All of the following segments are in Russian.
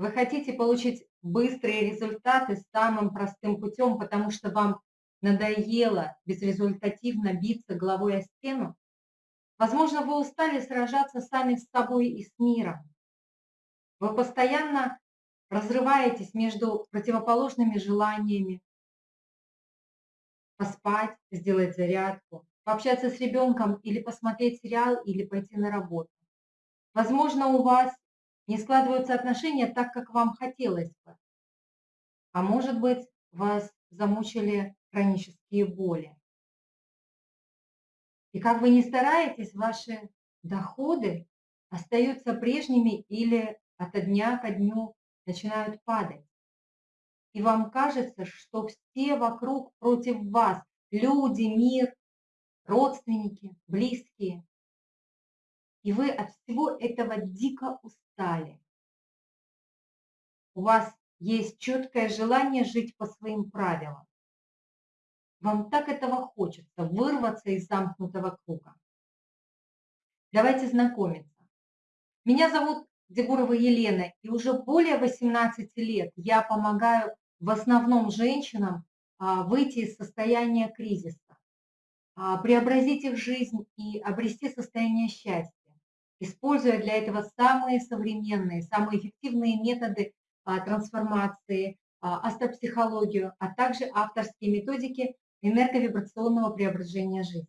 Вы хотите получить быстрые результаты самым простым путем, потому что вам надоело безрезультативно биться головой о стену? Возможно, вы устали сражаться сами с собой и с миром. Вы постоянно разрываетесь между противоположными желаниями. Поспать, сделать зарядку, пообщаться с ребенком или посмотреть сериал, или пойти на работу. Возможно, у вас не складываются отношения так, как вам хотелось бы. А может быть, вас замучили хронические боли. И как вы ни стараетесь, ваши доходы остаются прежними или от дня ко дню начинают падать. И вам кажется, что все вокруг против вас, люди, мир, родственники, близкие. И вы от всего этого дико устали. У вас есть четкое желание жить по своим правилам. Вам так этого хочется, вырваться из замкнутого круга. Давайте знакомиться. Меня зовут Дегурова Елена, и уже более 18 лет я помогаю в основном женщинам а, выйти из состояния кризиса, а, преобразить их жизнь и обрести состояние счастья, используя для этого самые современные, самые эффективные методы а, трансформации, астропсихологию, а также авторские методики энерговибрационного преображения жизни.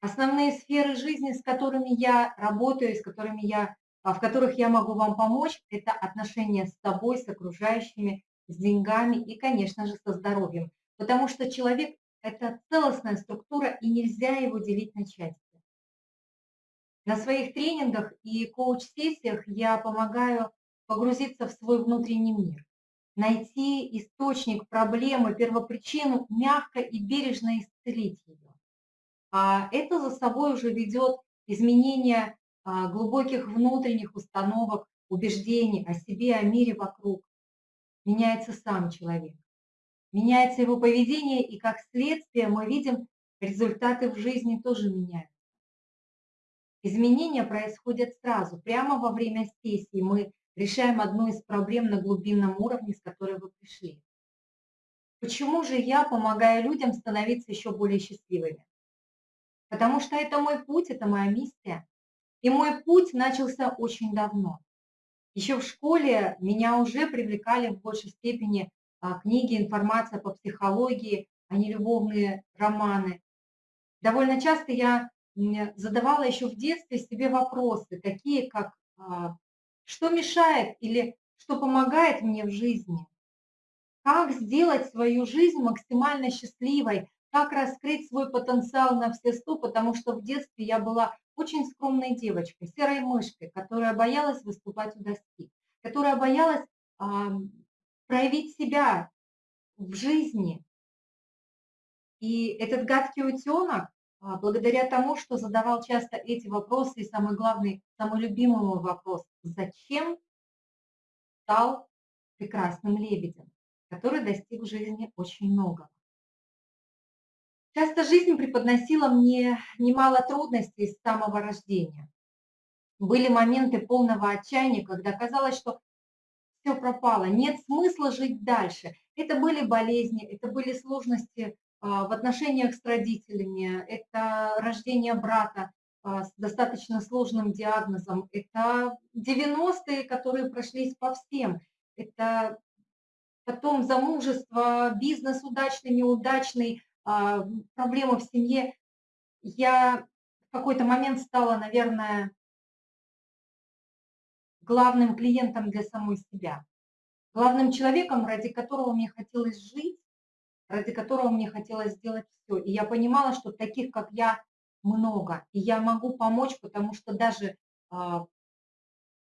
Основные сферы жизни, с которыми я работаю, с которыми я, а, в которых я могу вам помочь, это отношения с собой, с окружающими, с деньгами и, конечно же, со здоровьем. Потому что человек – это целостная структура, и нельзя его делить на части. На своих тренингах и коуч-сессиях я помогаю погрузиться в свой внутренний мир найти источник проблемы, первопричину, мягко и бережно исцелить ее. А это за собой уже ведет изменение а, глубоких внутренних установок, убеждений о себе, о мире вокруг. Меняется сам человек, меняется его поведение, и как следствие мы видим, результаты в жизни тоже меняются. Изменения происходят сразу, прямо во время сессии мы решаем одну из проблем на глубинном уровне, с которой вы пришли. Почему же я помогаю людям становиться еще более счастливыми? Потому что это мой путь, это моя миссия. И мой путь начался очень давно. Еще в школе меня уже привлекали в большей степени а, книги, информация по психологии, а не любовные романы. Довольно часто я задавала еще в детстве себе вопросы, такие как а, что мешает или что помогает мне в жизни? Как сделать свою жизнь максимально счастливой? Как раскрыть свой потенциал на все сто? Потому что в детстве я была очень скромной девочкой, серой мышкой, которая боялась выступать у доски, которая боялась а, проявить себя в жизни. И этот гадкий утенок благодаря тому, что задавал часто эти вопросы, и самый главный, самый любимый мой вопрос, зачем стал прекрасным лебедем, который достиг в жизни очень много. Часто жизнь преподносила мне немало трудностей с самого рождения. Были моменты полного отчаяния, когда казалось, что все пропало, нет смысла жить дальше. Это были болезни, это были сложности а, в отношениях с родителями, это рождение брата а, с достаточно сложным диагнозом, это 90-е, которые прошлись по всем, это потом замужество, бизнес удачный, неудачный, а, проблемы в семье. Я в какой-то момент стала, наверное, главным клиентом для самой себя, главным человеком, ради которого мне хотелось жить, ради которого мне хотелось сделать все. И я понимала, что таких, как я, много. И я могу помочь, потому что даже а,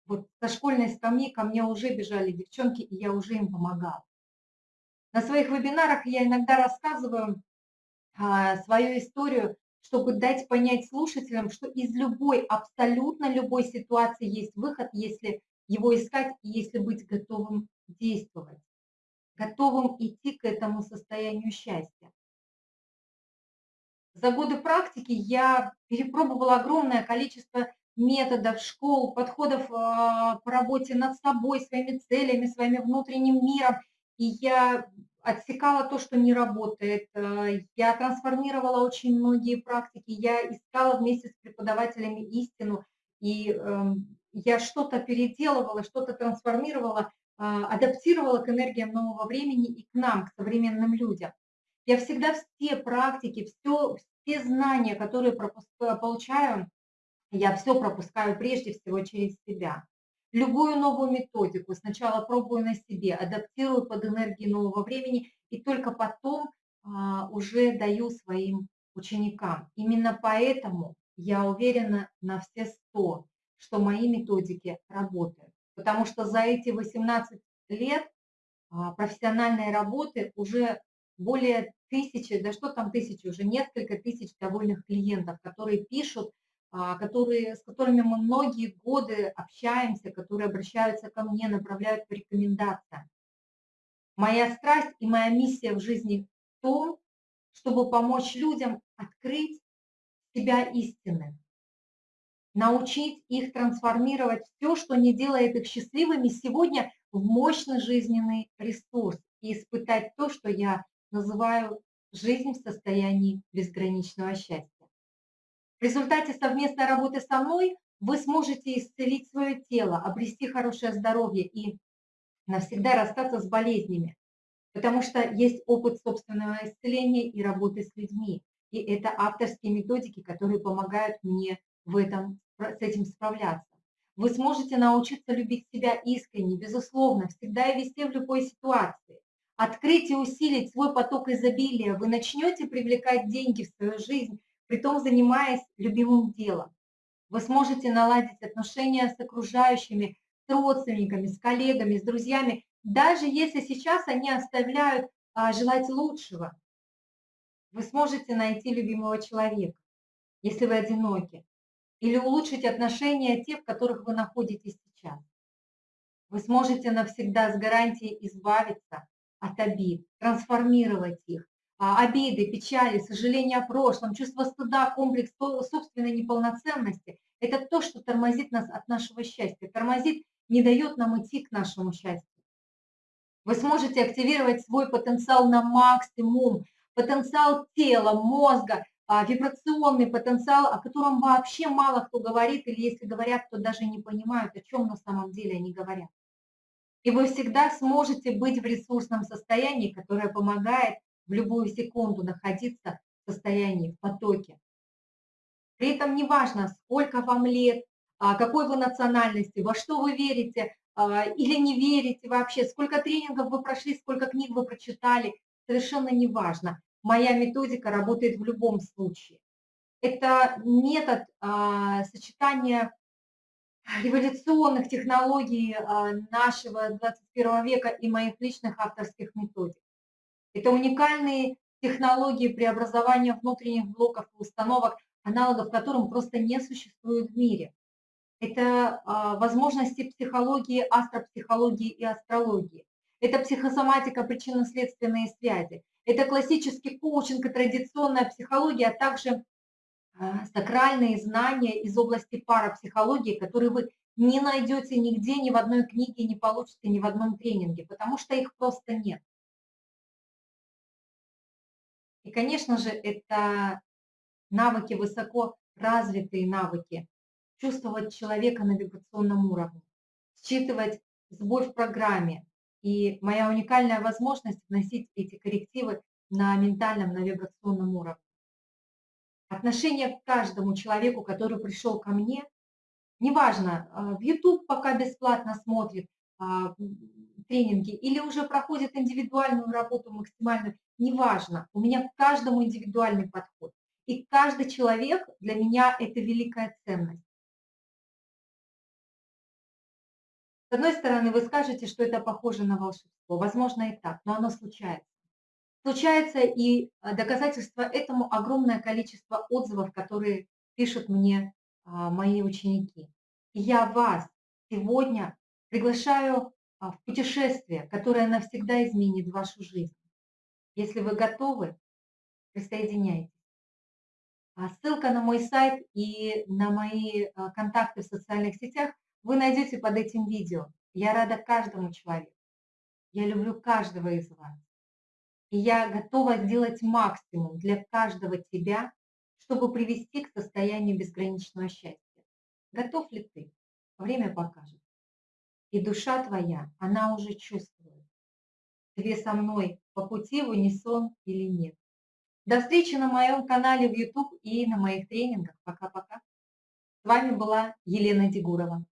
вот со школьной скамьи ко мне уже бежали девчонки, и я уже им помогала. На своих вебинарах я иногда рассказываю а, свою историю, чтобы дать понять слушателям, что из любой, абсолютно любой ситуации есть выход, если его искать и если быть готовым действовать готовым идти к этому состоянию счастья. За годы практики я перепробовала огромное количество методов, школ, подходов а, по работе над собой, своими целями, своим внутренним миром. И я отсекала то, что не работает. Э, я трансформировала очень многие практики, я искала вместе с преподавателями истину, и эм, я что-то переделывала, что-то трансформировала, а, адаптировала к энергиям нового времени и к нам, к современным людям. Я всегда все практики, все, все знания, которые получаю, я все пропускаю прежде всего через себя. Любую новую методику сначала пробую на себе, адаптирую под энергии нового времени и только потом а, уже даю своим ученикам. Именно поэтому я уверена на все сто, что мои методики работают. Потому что за эти 18 лет а, профессиональной работы уже более тысячи, да что там тысячи, уже несколько тысяч довольных клиентов, которые пишут, а, которые, с которыми мы многие годы общаемся, которые обращаются ко мне, направляют по рекомендациям. Моя страсть и моя миссия в жизни в том, чтобы помочь людям открыть себя истины, научить их трансформировать все, что не делает их счастливыми сегодня в мощный жизненный ресурс и испытать то, что я называю жизнь в состоянии безграничного счастья. В результате совместной работы со мной вы сможете исцелить свое тело, обрести хорошее здоровье и навсегда расстаться с болезнями, потому что есть опыт собственного исцеления и работы с людьми. И это авторские методики, которые помогают мне в этом, с этим справляться. Вы сможете научиться любить себя искренне, безусловно, всегда и везде в любой ситуации. Открыть и усилить свой поток изобилия. Вы начнете привлекать деньги в свою жизнь, притом занимаясь любимым делом. Вы сможете наладить отношения с окружающими, с родственниками, с коллегами, с друзьями, даже если сейчас они оставляют а, желать лучшего. Вы сможете найти любимого человека, если вы одиноки, или улучшить отношения тех, в которых вы находитесь сейчас. Вы сможете навсегда с гарантией избавиться от обид, трансформировать их, а, обиды, печали, сожаления о прошлом, чувство стыда, комплекс собственной неполноценности – это то, что тормозит нас от нашего счастья, тормозит, не дает нам идти к нашему счастью. Вы сможете активировать свой потенциал на максимум, потенциал тела, мозга, вибрационный потенциал, о котором вообще мало кто говорит, или если говорят, то даже не понимают, о чем на самом деле они говорят. И вы всегда сможете быть в ресурсном состоянии, которое помогает в любую секунду находиться в состоянии, в потоке. При этом неважно, сколько вам лет, а, какой вы национальности, во что вы верите а, или не верите вообще, сколько тренингов вы прошли, сколько книг вы прочитали, совершенно неважно. Моя методика работает в любом случае. Это метод а, сочетания революционных технологий нашего 21 века и моих личных авторских методик. Это уникальные технологии преобразования внутренних блоков и установок, аналогов которым просто не существует в мире. Это а, возможности психологии, астропсихологии и астрологии. Это психосоматика, причинно-следственные связи. Это классический коучинг и традиционная психология, а также а, сакральные знания из области парапсихологии, которые вы не найдете нигде, ни в одной книге, не получите ни в одном тренинге, потому что их просто нет. И, конечно же, это навыки, высоко развитые навыки, чувствовать человека на вибрационном уровне, считывать сбой в программе. И моя уникальная возможность вносить эти коррективы на ментальном, на вибрационном уровне. Отношение к каждому человеку, который пришел ко мне, неважно, а, в YouTube пока бесплатно смотрит, а, тренинги или уже проходит индивидуальную работу максимальную, неважно, у меня к каждому индивидуальный подход. И каждый человек для меня это великая ценность. С одной стороны, вы скажете, что это похоже на волшебство. Возможно и так, но оно случается. Случается и а, доказательство этому огромное количество отзывов, которые пишут мне а, мои ученики. И я вас сегодня приглашаю а, в путешествие, которое навсегда изменит вашу жизнь. Если вы готовы, присоединяйтесь. Ссылка на мой сайт и на мои контакты в социальных сетях вы найдете под этим видео. Я рада каждому человеку. Я люблю каждого из вас. И я готова сделать максимум для каждого тебя, чтобы привести к состоянию безграничного счастья. Готов ли ты? Время покажет. И душа твоя, она уже чувствует, тебе со мной по пути в унисон или нет. До встречи на моем канале в YouTube и на моих тренингах. Пока-пока. С вами была Елена Дегурова.